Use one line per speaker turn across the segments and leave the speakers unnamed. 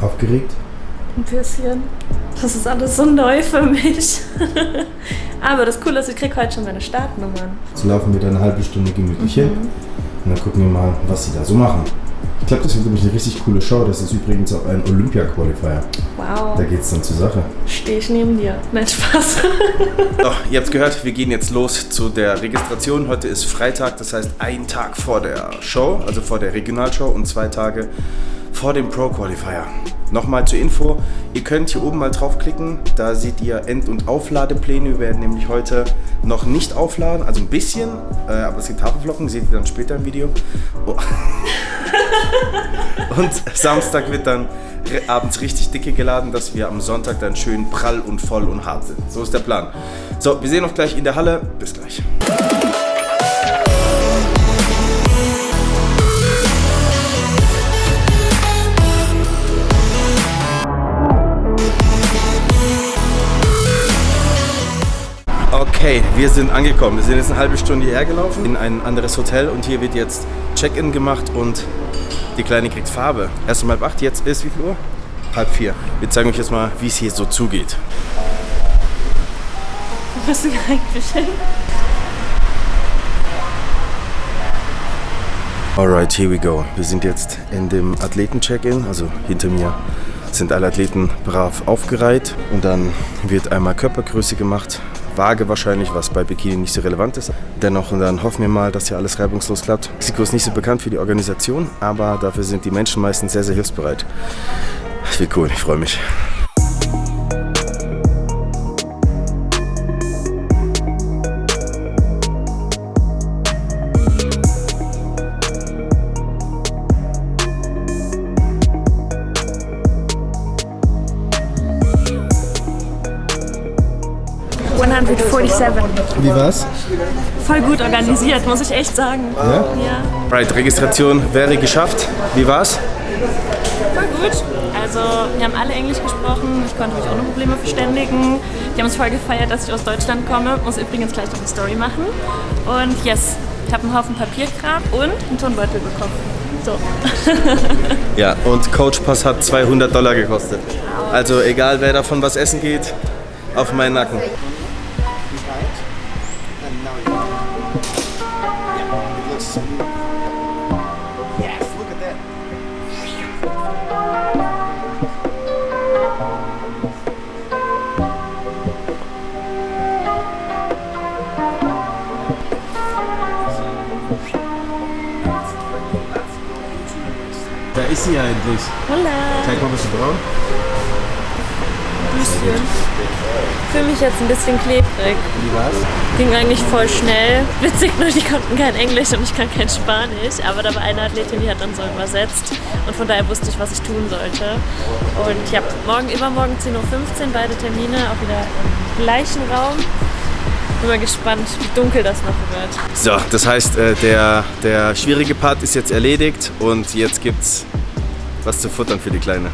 Aufgeregt?
Ein bisschen. Das ist alles so neu für mich. Aber das Coole ist, ich krieg heute schon meine Startnummern.
Jetzt laufen wir da eine halbe Stunde gemütlich hin und dann gucken wir mal, was sie da so machen. Ich glaube, das wird nämlich eine richtig coole Show. Das ist übrigens auch ein Olympia-Qualifier.
Wow.
Da geht's dann zur Sache.
Stehe ich neben dir. Nein, Spaß.
So, ihr habt gehört, wir gehen jetzt los zu der Registration. Heute ist Freitag, das heißt ein Tag vor der Show, also vor der Regionalshow und zwei Tage vor dem Pro Qualifier. Nochmal zur Info, ihr könnt hier oben mal draufklicken, da seht ihr End- und Aufladepläne. Wir werden nämlich heute noch nicht aufladen, also ein bisschen, äh, aber es gibt Haferflocken, seht ihr dann später im Video. Oh. Und Samstag wird dann abends richtig dicke geladen, dass wir am Sonntag dann schön prall und voll und hart sind. So ist der Plan. So, wir sehen uns gleich in der Halle. Bis gleich. Okay, wir sind angekommen. Wir sind jetzt eine halbe Stunde hierher gelaufen in ein anderes Hotel und hier wird jetzt Check-in gemacht und die Kleine kriegt Farbe. Erst um halb acht, jetzt ist wie viel Uhr? Halb vier. Wir zeigen euch jetzt mal, wie es hier so zugeht.
Was ist eigentlich hin?
Alright, here we go. Wir sind jetzt in dem Athleten-Check-In, also hinter mir sind alle Athleten brav aufgereiht und dann wird einmal Körpergröße gemacht, Waage wahrscheinlich, was bei Bikini nicht so relevant ist. Dennoch dann hoffen wir mal, dass hier alles reibungslos klappt. Mexiko ist nicht so bekannt für die Organisation, aber dafür sind die Menschen meistens sehr, sehr hilfsbereit. Das wird cool, ich freue mich.
Wie war's?
Voll gut organisiert, muss ich echt sagen.
Ja?
Ja,
Right, Registration wäre geschafft. Wie war's?
voll gut. Also, wir haben alle Englisch gesprochen, ich konnte mich ohne Probleme verständigen. Die haben es voll gefeiert, dass ich aus Deutschland komme. Muss übrigens gleich noch eine Story machen. Und yes, ich habe einen Haufen Papierkram und einen Tonbeutel bekommen. So.
Ja, und Coach Pass hat 200 Dollar gekostet. Also egal, wer davon was essen geht, auf meinen Nacken.
Da ist sie ja endlich.
Hola.
Zeig mal, was du brauchst.
Bisschen. Ich fühle mich jetzt ein bisschen klebrig.
Wie war's?
Ging eigentlich voll schnell. Witzig nur, die konnten kein Englisch und ich kann kein Spanisch. Aber da war eine Athletin, die hat dann so übersetzt. Und von daher wusste ich, was ich tun sollte. Und ja, morgen, übermorgen 10.15 Uhr, beide Termine, auch wieder im gleichen Raum. Bin mal gespannt, wie dunkel das noch wird.
So, das heißt, äh, der, der schwierige Part ist jetzt erledigt und jetzt gibt's was zu futtern für die Kleine.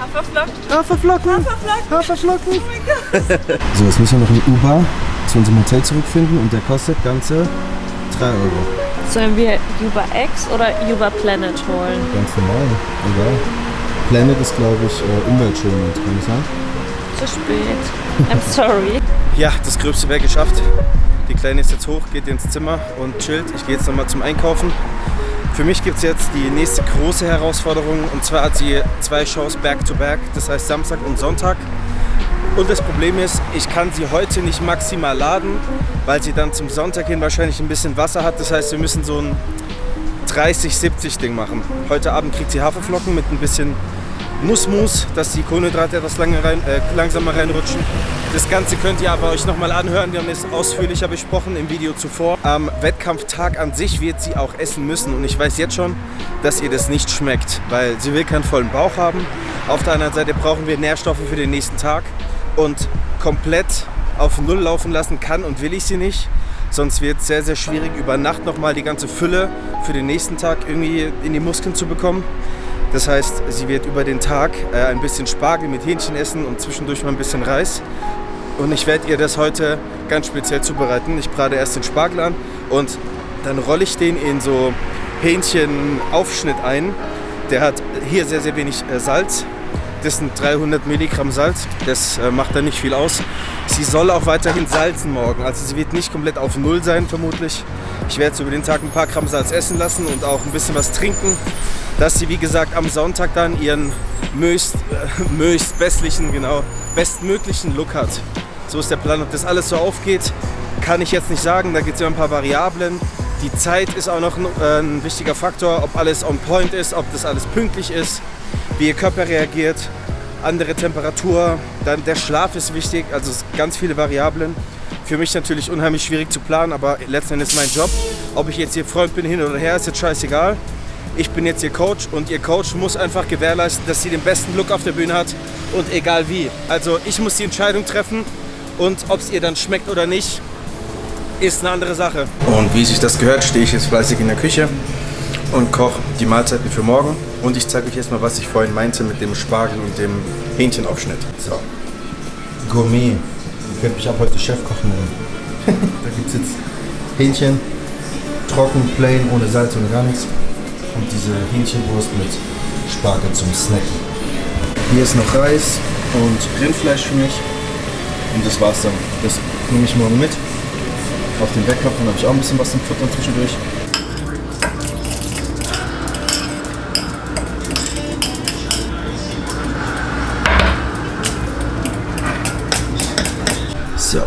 Haferflocken.
Haferflocken!
Haferflocken.
Haferflocken!
So, jetzt müssen wir noch einen Uber zu unserem Hotel zurückfinden und der kostet ganze 3 Euro.
Sollen wir Uber X oder Uber Planet holen?
Ganz normal, egal. Planet ist, glaube ich, äh, umweltschonend, kann ich sagen.
Zu spät. I'm sorry.
Ja, das Gröbste wäre geschafft. Die Kleine ist jetzt hoch, geht ins Zimmer und chillt. Ich gehe jetzt nochmal zum Einkaufen. Für mich gibt es jetzt die nächste große Herausforderung und zwar hat sie zwei Shows back-to-back, das heißt Samstag und Sonntag. Und das Problem ist, ich kann sie heute nicht maximal laden, weil sie dann zum Sonntag hin wahrscheinlich ein bisschen Wasser hat. Das heißt, wir müssen so ein 30-70 Ding machen. Heute Abend kriegt sie Haferflocken mit ein bisschen Nussmus, dass die Kohlenhydrate etwas lange rein, äh, langsamer reinrutschen. Das Ganze könnt ihr aber euch nochmal anhören. Wir haben es ausführlicher besprochen im Video zuvor. Am Wettkampftag an sich wird sie auch essen müssen. Und ich weiß jetzt schon, dass ihr das nicht schmeckt, weil sie will keinen vollen Bauch haben. Auf der anderen Seite brauchen wir Nährstoffe für den nächsten Tag. Und komplett auf Null laufen lassen kann und will ich sie nicht. Sonst wird es sehr, sehr schwierig, über Nacht nochmal die ganze Fülle für den nächsten Tag irgendwie in die Muskeln zu bekommen. Das heißt, sie wird über den Tag äh, ein bisschen Spargel mit Hähnchen essen und zwischendurch mal ein bisschen Reis. Und ich werde ihr das heute ganz speziell zubereiten. Ich brate erst den Spargel an und dann rolle ich den in so Hähnchenaufschnitt ein. Der hat hier sehr, sehr wenig äh, Salz. Das sind 300 Milligramm Salz. Das äh, macht da nicht viel aus. Sie soll auch weiterhin salzen morgen. Also sie wird nicht komplett auf Null sein, vermutlich. Ich werde jetzt über den Tag ein paar Gramm Salz essen lassen und auch ein bisschen was trinken, dass sie, wie gesagt, am Sonntag dann ihren möglichst, äh, möglichst bestlichen, genau, bestmöglichen Look hat. So ist der Plan. Ob das alles so aufgeht, kann ich jetzt nicht sagen. Da gibt es ja ein paar Variablen. Die Zeit ist auch noch ein, äh, ein wichtiger Faktor, ob alles on point ist, ob das alles pünktlich ist, wie ihr Körper reagiert, andere Temperatur, dann der Schlaf ist wichtig, also ganz viele Variablen. Für mich natürlich unheimlich schwierig zu planen, aber letzten Endes mein Job. Ob ich jetzt ihr Freund bin, hin oder her, ist jetzt scheißegal. Ich bin jetzt ihr Coach und ihr Coach muss einfach gewährleisten, dass sie den besten Look auf der Bühne hat und egal wie. Also ich muss die Entscheidung treffen und ob es ihr dann schmeckt oder nicht, ist eine andere Sache. Und wie sich das gehört, stehe ich jetzt fleißig in der Küche und koche die Mahlzeiten für morgen. Und ich zeige euch jetzt mal, was ich vorhin meinte mit dem Spargel und dem Hähnchenaufschnitt. So. Gourmet. Ihr könnt mich ab heute Chefkoch nennen. da gibt es jetzt Hähnchen, trocken, plain, ohne Salz, ohne gar nichts. Und diese Hähnchenwurst mit Spargel zum Snacken. Hier ist noch Reis und Rindfleisch für mich. Und das war's dann. Das nehme ich morgen mit auf den. Dann habe ich auch ein bisschen was zum Futtern zwischendurch. So,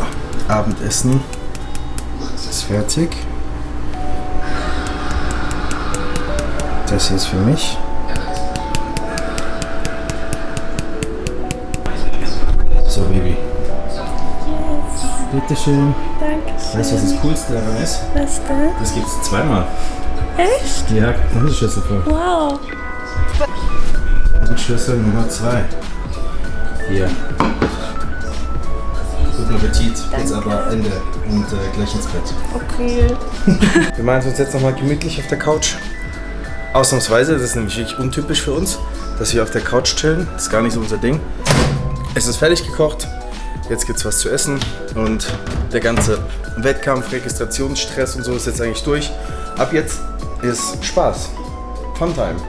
Abendessen ist fertig. Das hier ist für mich. So, Baby. Bitteschön.
Danke.
Weißt du, was das Coolste daran ist?
Was denn?
Das gibt es zweimal.
Echt?
Ja, Schüssel voll.
Wow.
Und Schlüssel Nummer 2. Hier. Guten Appetit. Jetzt aber Ende und äh, gleich ins Bett.
Okay.
Wir machen es uns jetzt nochmal gemütlich auf der Couch. Ausnahmsweise, das ist nämlich wirklich untypisch für uns, dass wir auf der Couch chillen. Das ist gar nicht so unser Ding. Es ist fertig gekocht. Jetzt gibt's was zu essen und der ganze Wettkampf, Registrationsstress und so ist jetzt eigentlich durch. Ab jetzt ist Spaß. Funtime.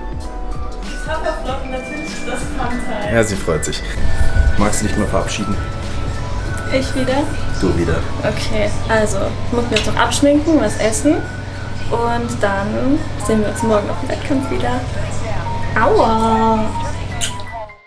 Haferflocken, natürlich ist das Fun-Time.
Ja, sie freut sich. Magst du dich mal verabschieden?
Ich wieder?
Du wieder.
Okay, also, ich muss mir jetzt noch abschminken, was essen. Und dann sehen wir uns morgen auf dem Wettkampf wieder. Aua!